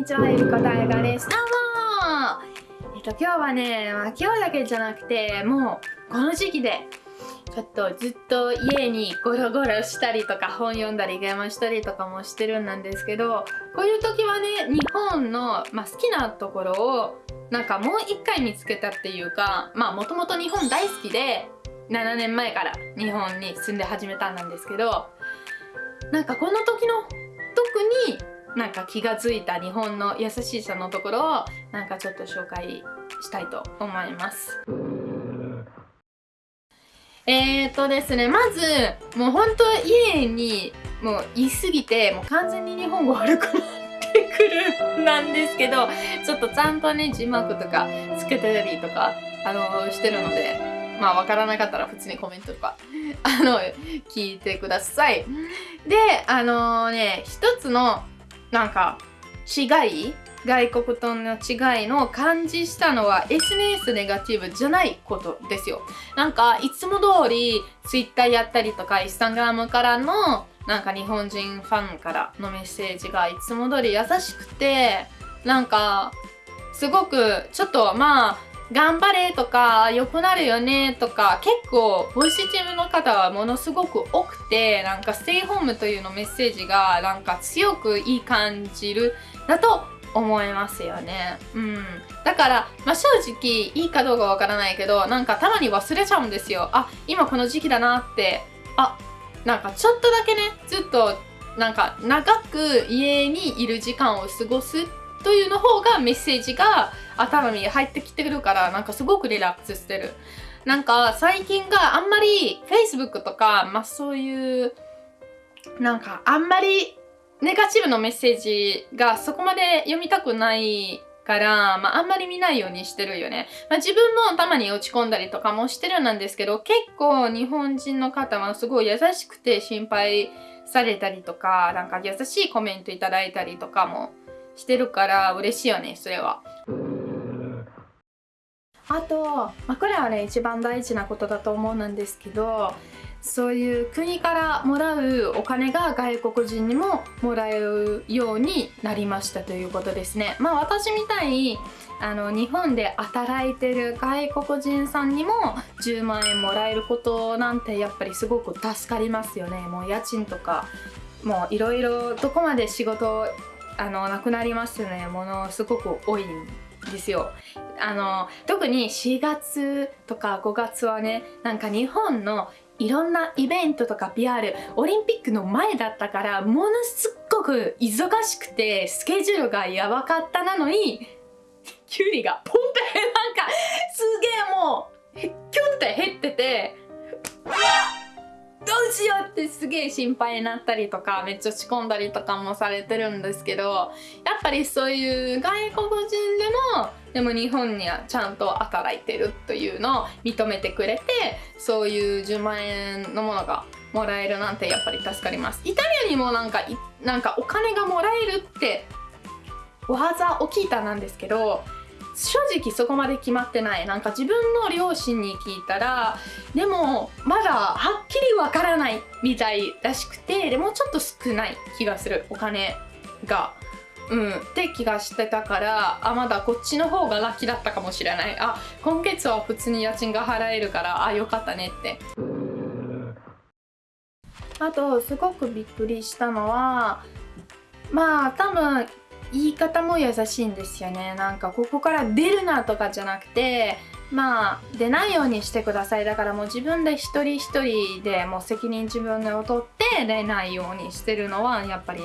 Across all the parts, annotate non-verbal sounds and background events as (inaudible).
にちは、ゆりこたえがです。どうもえっと、今日はね、まあ、今日だけじゃなくて、もう、この時期で、ちょっとずっと家にゴロゴロしたりとか、本読んだり、ゲームしたりとかもしてるんですけど、こういう時はね、日本の、まあ、好きなところを、なんかもう一回見つけたっていうか、まあ、もともと日本大好きで、7年前から日本に住んで始めたんですけど、なんかこの時の特になんか気が付いた日本の優しさのところをなんかちょっと紹介したいと思います。えーとですね、まず、もう本当家にもう言い過ぎて、もう完全に日本語悪くなってくるなんですけど、ちょっとちゃんとね、字幕とかつけてたりとか、あのしてるので、まあわからなかったら普通にコメントとか、(laughs) あの、聞いてください。で、あのー、ね、一つのなんか違い外国との違いの感じしたのは SNS ネガティブじゃないことですよ。なんかいつも通り Twitter やったりとか Instagram からのなんか日本人ファンからのメッセージがいつも通り優しくてなんかすごくちょっとまあ頑張れとか良くなるよねとか結構ポジティブの方はものすごく多くてなんかステイホームというのメッセージがなんか強くいい感じるだと思いますよね。うん。だから、まあ、正直いいかどうかわからないけどなんかたまに忘れちゃうんですよ。あ、今この時期だなって。あ、なんかちょっとだけねずっとなんか長く家にいる時間を過ごすというの方がメッセージが頭に入ってきてるからなんかすごくリラックスしてる。なんか最近があんまり Facebook とか、まあそういうなんかあんまりネガティブのメッセージがそこまで読みたくないから、まあ、あんまり見ないようにしてるよね。まあ、自分もたまに落ち込んだりとかもしてるんですけど、結構日本人の方はすごい優しくて心配されたりとか、なんか優しいコメントいただいたりとかもしてるから嬉しいよね、それは。あと、まあ、これはね、一番大事なことだと思うんですけど、そういう国からもらうお金が外国人にももらえるようになりましたということですね。まあ私みたいにあの日本で働いてる外国人さんにも10万円もらえることなんてやっぱりすごく助かりますよね。もう家賃とかもういろいろどこまで仕事あのなくなりますね。ものすごく多いんですよ。あの特に4月とか5月はねなんか日本のいろんなイベントとか PR オリンピックの前だったからものすっごく忙しくてスケジュールがやばかったなのにキュウリがポンってなんかすげえもうってすげえ心配になったりとかめっちゃ落ち込んだりとかもされてるんですけどやっぱりそういう外国人でもでも日本にはちゃんと働いてるというのを認めてくれてそういう10万円のものがもらえるなんてやっぱり助かります。イタリアにもなんかなんかお金がもらえるって技を聞いたなんですけど正直そこまで決まってない。なんか自分の両親に聞いたらでもまだはっきりわからないみたいらしくてでもちょっと少ない気がする。お金が。うん、って気がしてたからあまだこっちの方がラッキーだったかもしれない。あ今月は普通に家賃が払えるからあよかったねって。あとすごくびっくりしたのはまあ多分言い方も優しいんですよね。なんかここから出るなとかじゃなくてまあ出ないようにしてください。だからもう自分で一人一人でもう責任自分で取って出ないようにしてるのはやっぱり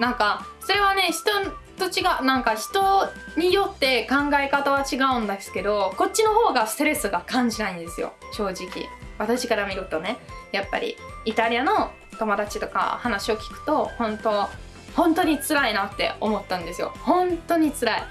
なんかそれはね人と違うなんか人によって考え方は違うんですけどこっちの方がストレスが感じないんですよ。正直。私から見るとね。やっぱりイタリアの友達とか話を聞くと本当本当に辛いなって思ったんですよ。本当に辛い。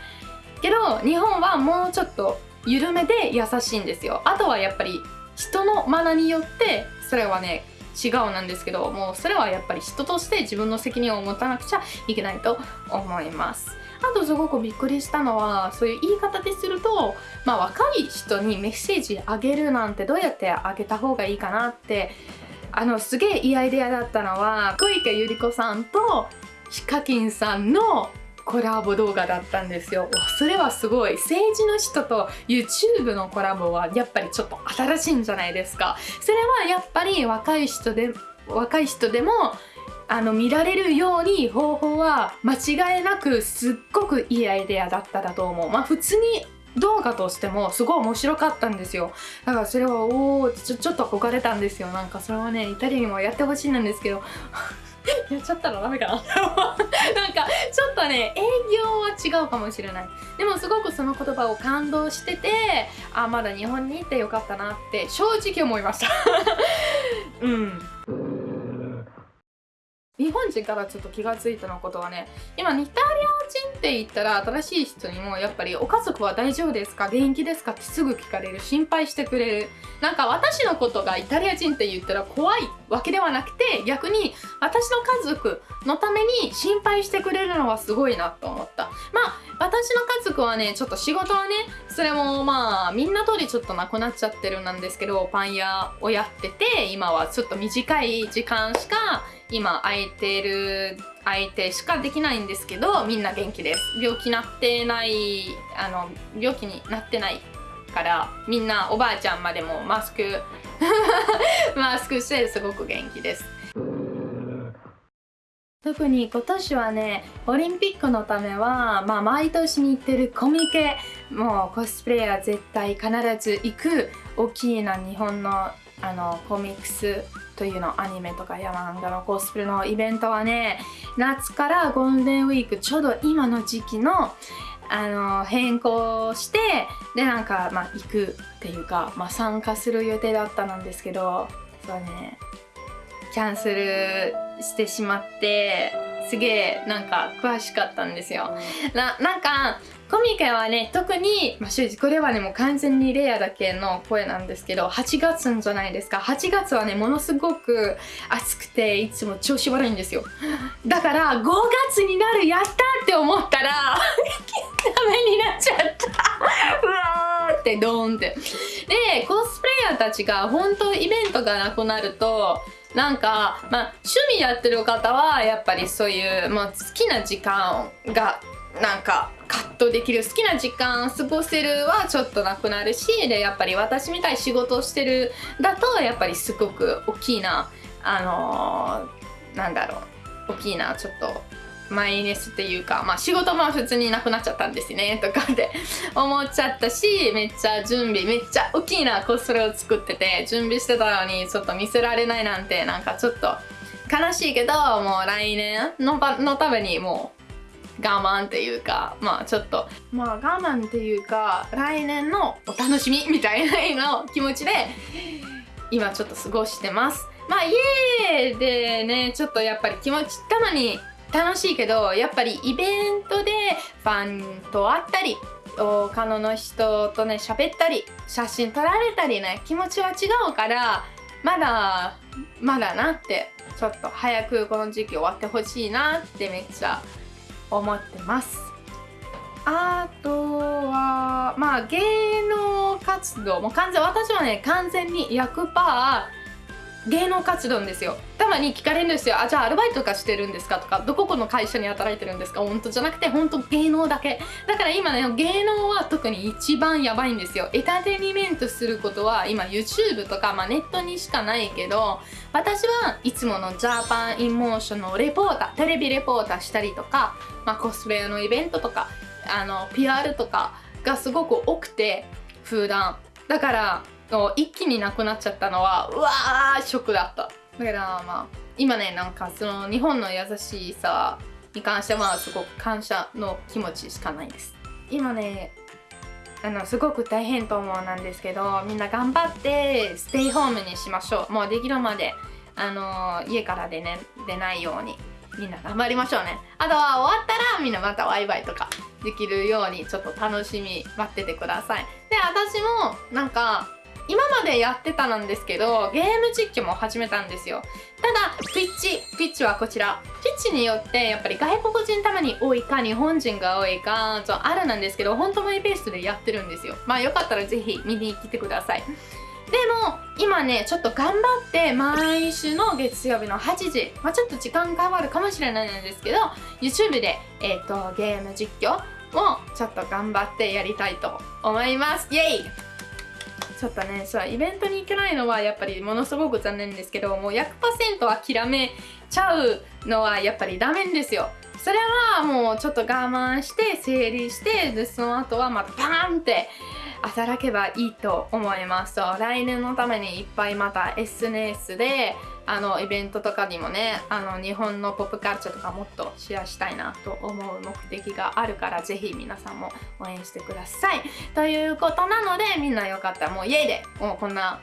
けど日本はもうちょっと緩めで優しいんですよ。あとはやっぱり人のマナによってそれはね違うなんですけどもうそれはやっぱり人として自分の責任を持たなくちゃいけないと思います。あとすごくびっくりしたのはそういう言い方でするとまあ若い人にメッセージあげるなんてどうやってあげた方がいいかなってあのすげえいいアイデアだったのは小池百合子さんとヒカキンさんのコラボ動画だったんですよ。それはすごい。政治の人と YouTube のコラボはやっぱりちょっと新しいんじゃないですか。それはやっぱり若い人で若い人でもあの見られるように方法は間違いなくすっごくいいアイデアだっただと思う。まあ普通に動画としてもすごい面白かったんですよ。だからそれはおおちょちょっと憧れたんですよ。なんかそれはねイタリアにもやってほしいなんですけど。(laughs) やっちゃったらダメかな？(laughs) なんかちょっとね営業は違うかもしれない。でもすごくその言葉を感動しててあまだ日本に行ってよかったなって正直思いました。(laughs) うん。日本人からちょっと気がついたのことはね今イタリア人って言ったら新しい人にもやっぱりお家族は大丈夫ですか？元気ですか？ってすぐ聞かれる。心配してくれる。なんか私のことがイタリア人って言ったら怖いわけではなくて逆に私の家族のために心配してくれるのはすごいなと思った。まあ私の家族はねちょっと仕事はねそれもまあみんな通りちょっとなくなっちゃってるなんですけどパン屋をやってて今はちょっと短い時間しか今空いてる相手しかできないんですけどみんな元気です。病気なってないあの病気になってないからみんなおばあちゃんまでもマスク (laughs) マスクしてすごく元気です。特に今年はねオリンピックのためは、まあ、毎年に行ってるコミケもうコスプレイヤー絶対必ず行く大きな日本のあのコミックスというのアニメとかヤマンガのコスプレのイベントはね夏からゴールデンウィークちょうど今の時期のあの変更してでなんか、まあ、行くっていうか、まあ、参加する予定だったんですけどそうね。キャンセルしてしまってすげえなんか詳しかったんですよ。ななんかコミケはね特に、まあ、正直これはねもう完全にレアだけの声なんですけど8月じゃないですか。8月はねものすごく暑くていつも調子悪いんですよ。だから5月になるやったって思ったら (laughs) ダメになっちゃった。(laughs) うわーってドーンって。でコスプレイヤーたちが本当イベントがなくなるとなんか、まあ、趣味やってる方はやっぱりそういう、まあ、好きな時間がなんか葛藤できる好きな時間過ごせるはちょっとなくなるしでやっぱり私みたい仕事をしてるだとやっぱりすごく大きいなあのー、なんだろう大きいなちょっとマイナスっていうか、まあ、仕事も普通になくなっちゃったんですね (laughs) とかって (laughs) 思っちゃったしめっちゃ準備めっちゃ大きいなコスプレを作ってて準備してたのにちょっと見せられないなんてなんかちょっと悲しいけどもう来年ののためにもう我慢っていうかまあちょっと。まあ我慢っていうか来年のお楽しみみたいなの気持ちで今ちょっと過ごしてます。まあ家でねちょっとやっぱり気持ちたまに楽しいけどやっぱりイベントでファンと会ったり他の人とね喋ったり写真撮られたりね気持ちは違うからまだまだなってちょっと早くこの時期終わってほしいなってめっちゃ思ってます。あとはまあ芸能活動もう完全私はね完全に100%芸能活動ですよ。たまに聞かれるんですよ。あじゃあアルバイトとかしてるんですかとか。どここの会社に働いてるんですか。本当じゃなくて本当芸能だけ。だから今ね芸能は特に一番やばいんですよ。エタテニメントすることは今 YouTube とか、まあ、ネットにしかないけど私はいつもの Japan in Motion のレポーターテレビレポーターしたりとか、まあ、コスプレのイベントとかあの PR とかがすごく多くて普段。だから一気になくなっちゃったのはうわーショックだった。だからまあ今ねなんかその日本の優しさに関してはすごく感謝の気持ちしかないです。今ねあのすごく大変と思うなんですけどみんな頑張ってステイホームにしましょう。もうできるまであの家から出,、ね、出ないようにみんな頑張りましょうね。あとは終わったらみんなまたワイワイとかできるようにちょっと楽しみ待っててください。で私もなんか今までやってたなんですけどゲーム実況も始めたんですよ。ただ Twitch Twitch はこちら。Twitch によってやっぱり外国人たまに多いか日本人が多いかちょあるなんですけど本当マイペースでやってるんですよ。まあよかったらぜひ見に来てください。でも今ねちょっと頑張って毎週の月曜日の8時、まあ、ちょっと時間変わるかもしれないんですけど YouTube で、えーと、ゲーム実況をちょっと頑張ってやりたいと思います。イエイちょっとねそうイベントに行けないのはやっぱりものすごく残念ですけどもう100%諦めちゃうのはやっぱりダメですよ。それはもうちょっと我慢して整理してでその後はまたバーンって働けばいいと思います。そう来年のためにいっぱいまた SNS であのイベントとかにもねあの日本のポップカルチャーとかもっとシェアしたいなと思う目的があるからぜひ皆さんも応援してください。ということなのでみんなよかったらもう家でもうこんな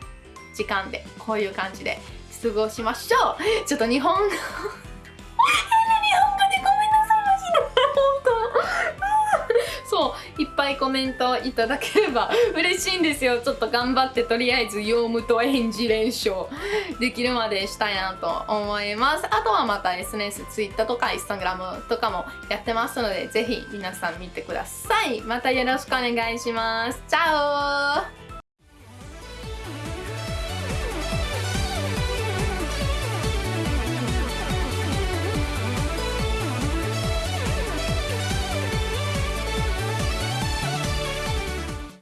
時間でこういう感じで過ごしましょう。ちょっと日本語いっぱいコメントいただければ嬉しいんですよ。ちょっと頑張ってとりあえずヨウムと演じ練習できるまでしたいなと思います。あとはまた SNS、Twitter とか Instagram とかもやってますのでぜひ皆さん見てください。またよろしくお願いします。チャオ